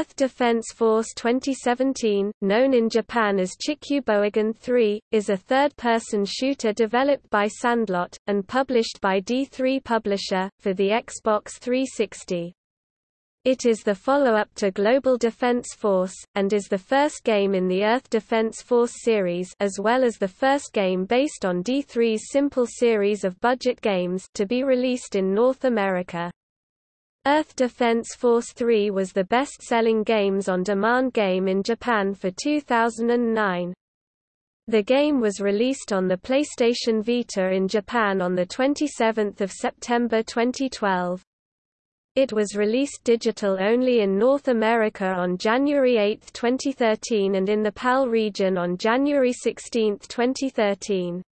Earth Defense Force 2017, known in Japan as Chikyū Chikuboigan 3, is a third-person shooter developed by Sandlot, and published by D3 Publisher, for the Xbox 360. It is the follow-up to Global Defense Force, and is the first game in the Earth Defense Force series as well as the first game based on D3's simple series of budget games to be released in North America. Earth Defense Force 3 was the best-selling games-on-demand game in Japan for 2009. The game was released on the PlayStation Vita in Japan on 27 September 2012. It was released digital only in North America on January 8, 2013 and in the PAL region on January 16, 2013.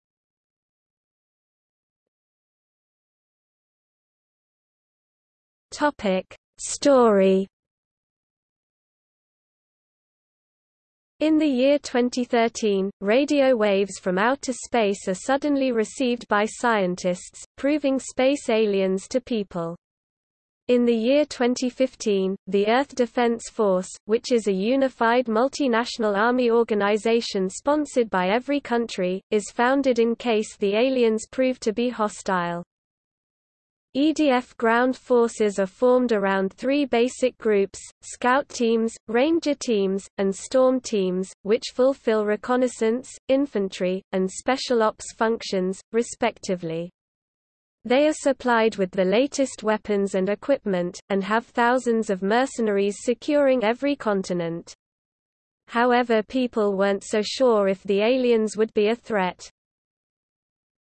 Topic: Story. In the year 2013, radio waves from outer space are suddenly received by scientists, proving space aliens to people. In the year 2015, the Earth Defense Force, which is a unified multinational army organization sponsored by every country, is founded in case the aliens prove to be hostile. EDF ground forces are formed around three basic groups, scout teams, ranger teams, and storm teams, which fulfill reconnaissance, infantry, and special ops functions, respectively. They are supplied with the latest weapons and equipment, and have thousands of mercenaries securing every continent. However people weren't so sure if the aliens would be a threat.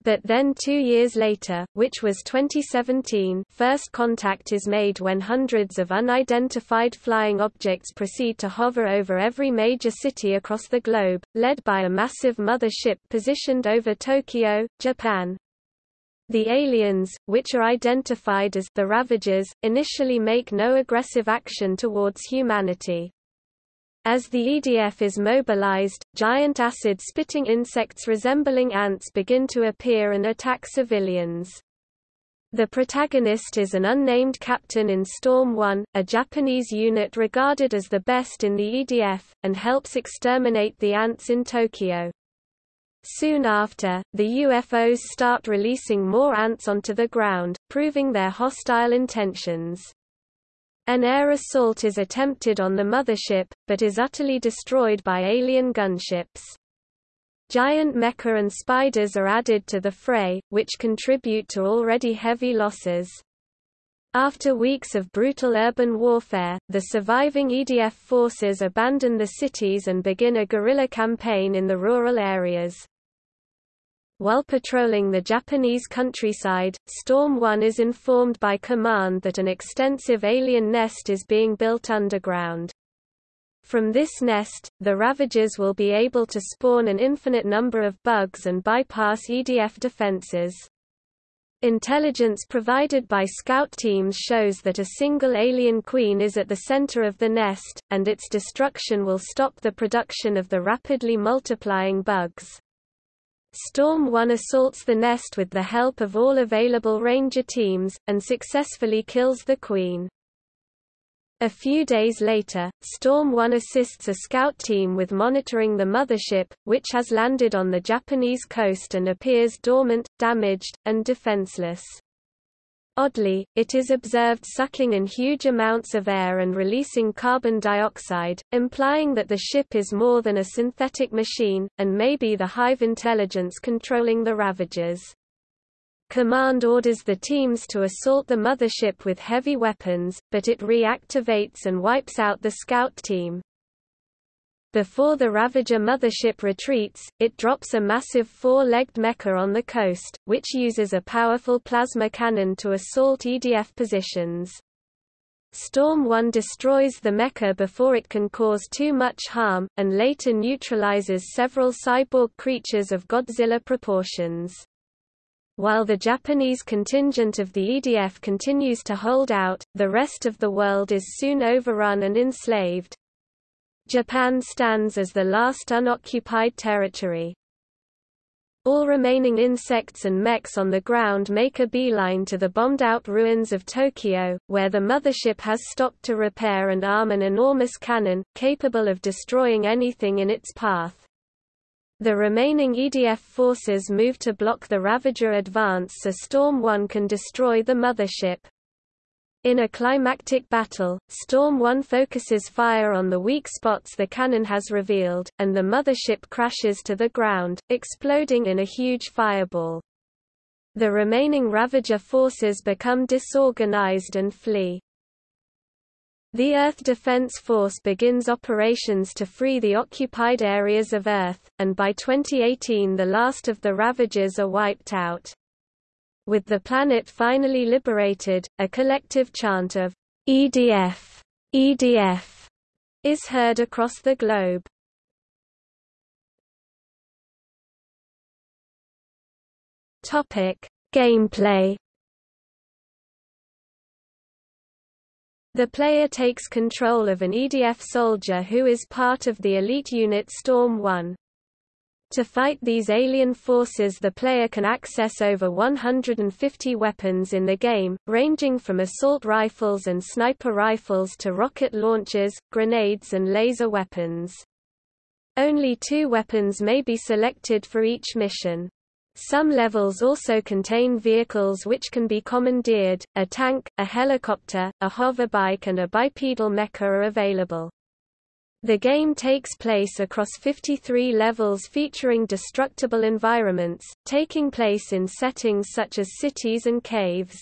But then two years later, which was 2017 first contact is made when hundreds of unidentified flying objects proceed to hover over every major city across the globe, led by a massive mother ship positioned over Tokyo, Japan. The aliens, which are identified as the Ravagers, initially make no aggressive action towards humanity. As the EDF is mobilized, giant acid-spitting insects resembling ants begin to appear and attack civilians. The protagonist is an unnamed captain in Storm 1, a Japanese unit regarded as the best in the EDF, and helps exterminate the ants in Tokyo. Soon after, the UFOs start releasing more ants onto the ground, proving their hostile intentions. An air assault is attempted on the mothership, but is utterly destroyed by alien gunships. Giant mecha and spiders are added to the fray, which contribute to already heavy losses. After weeks of brutal urban warfare, the surviving EDF forces abandon the cities and begin a guerrilla campaign in the rural areas. While patrolling the Japanese countryside, Storm 1 is informed by command that an extensive alien nest is being built underground. From this nest, the Ravagers will be able to spawn an infinite number of bugs and bypass EDF defenses. Intelligence provided by scout teams shows that a single alien queen is at the center of the nest, and its destruction will stop the production of the rapidly multiplying bugs. Storm 1 assaults the nest with the help of all available ranger teams, and successfully kills the queen. A few days later, Storm 1 assists a scout team with monitoring the mothership, which has landed on the Japanese coast and appears dormant, damaged, and defenseless. Oddly, it is observed sucking in huge amounts of air and releasing carbon dioxide, implying that the ship is more than a synthetic machine, and may be the hive intelligence controlling the Ravagers. Command orders the teams to assault the mothership with heavy weapons, but it reactivates and wipes out the scout team. Before the Ravager mothership retreats, it drops a massive four-legged mecha on the coast, which uses a powerful plasma cannon to assault EDF positions. Storm 1 destroys the mecha before it can cause too much harm, and later neutralizes several cyborg creatures of Godzilla proportions. While the Japanese contingent of the EDF continues to hold out, the rest of the world is soon overrun and enslaved. Japan stands as the last unoccupied territory. All remaining insects and mechs on the ground make a beeline to the bombed-out ruins of Tokyo, where the mothership has stopped to repair and arm an enormous cannon, capable of destroying anything in its path. The remaining EDF forces move to block the Ravager advance so Storm 1 can destroy the mothership. In a climactic battle, Storm 1 focuses fire on the weak spots the cannon has revealed, and the mothership crashes to the ground, exploding in a huge fireball. The remaining Ravager forces become disorganized and flee. The Earth Defense Force begins operations to free the occupied areas of Earth, and by 2018 the last of the Ravagers are wiped out. With the planet finally liberated, a collective chant of EDF, EDF is heard across the globe. Topic: Gameplay The player takes control of an EDF soldier who is part of the elite unit Storm 1. To fight these alien forces the player can access over 150 weapons in the game, ranging from assault rifles and sniper rifles to rocket launchers, grenades and laser weapons. Only two weapons may be selected for each mission. Some levels also contain vehicles which can be commandeered, a tank, a helicopter, a hoverbike and a bipedal mecha are available. The game takes place across 53 levels featuring destructible environments, taking place in settings such as cities and caves.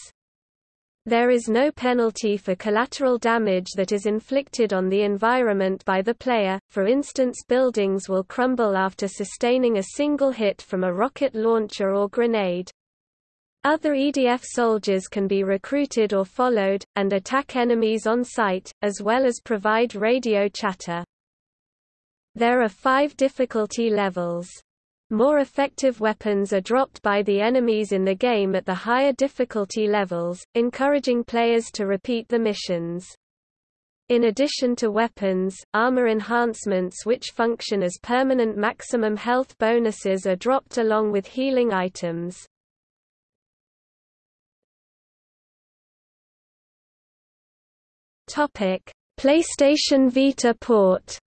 There is no penalty for collateral damage that is inflicted on the environment by the player, for instance buildings will crumble after sustaining a single hit from a rocket launcher or grenade. Other EDF soldiers can be recruited or followed, and attack enemies on sight, as well as provide radio chatter. There are five difficulty levels. More effective weapons are dropped by the enemies in the game at the higher difficulty levels, encouraging players to repeat the missions. In addition to weapons, armor enhancements which function as permanent maximum health bonuses are dropped along with healing items. PlayStation Vita port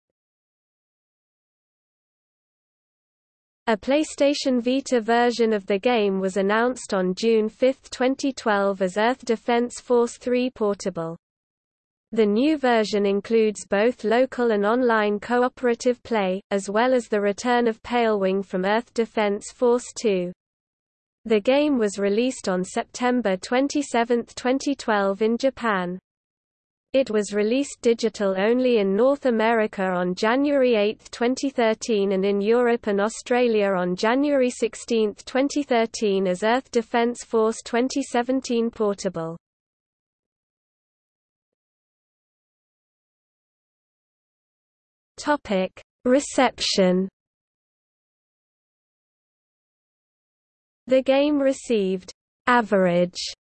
A PlayStation Vita version of the game was announced on June 5, 2012 as Earth Defense Force 3 Portable. The new version includes both local and online cooperative play, as well as the return of Palewing from Earth Defense Force 2. The game was released on September 27, 2012 in Japan. It was released digital only in North America on January 8, 2013 and in Europe and Australia on January 16, 2013 as Earth Defense Force 2017 Portable. Reception. The game received average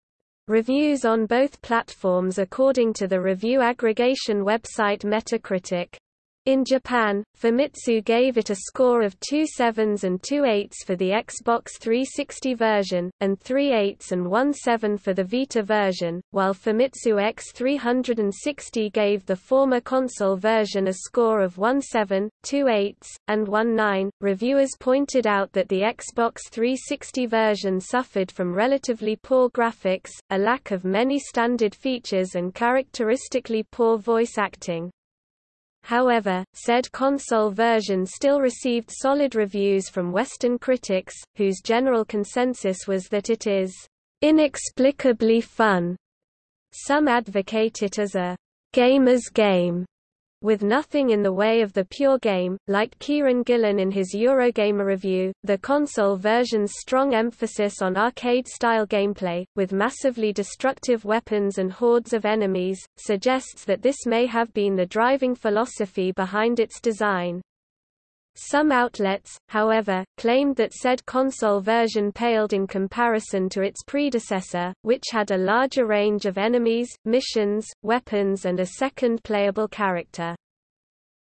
Reviews on both platforms according to the review aggregation website Metacritic. In Japan, Famitsu gave it a score of two sevens and two eights for the Xbox 360 version, and three eights and one seven for the Vita version, while Famitsu X360 gave the former console version a score of one seven, two eights, and one nine. Reviewers pointed out that the Xbox 360 version suffered from relatively poor graphics, a lack of many standard features and characteristically poor voice acting. However, said console version still received solid reviews from Western critics, whose general consensus was that it is inexplicably fun. Some advocate it as a gamer's game, with nothing in the way of the pure game, like Kieran Gillen in his Eurogamer review, the console version's strong emphasis on arcade-style gameplay, with massively destructive weapons and hordes of enemies, suggests that this may have been the driving philosophy behind its design. Some outlets, however, claimed that said console version paled in comparison to its predecessor, which had a larger range of enemies, missions, weapons and a second playable character.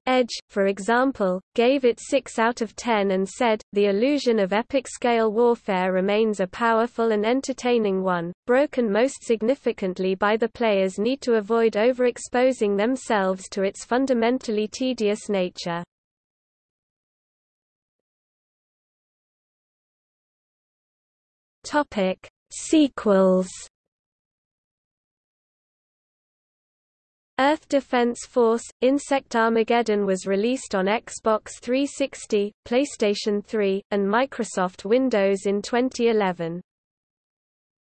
Edge, for example, gave it 6 out of 10 and said, the illusion of epic-scale warfare remains a powerful and entertaining one, broken most significantly by the player's need to avoid overexposing themselves to its fundamentally tedious nature. Sequels Earth Defense Force – Insect Armageddon was released on Xbox 360, PlayStation 3, and Microsoft Windows in 2011.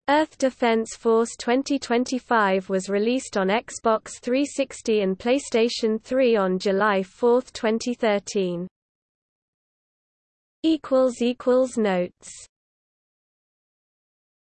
Earth Defense Force 2025 was released on Xbox 360 and PlayStation 3 on July 4, 2013. Notes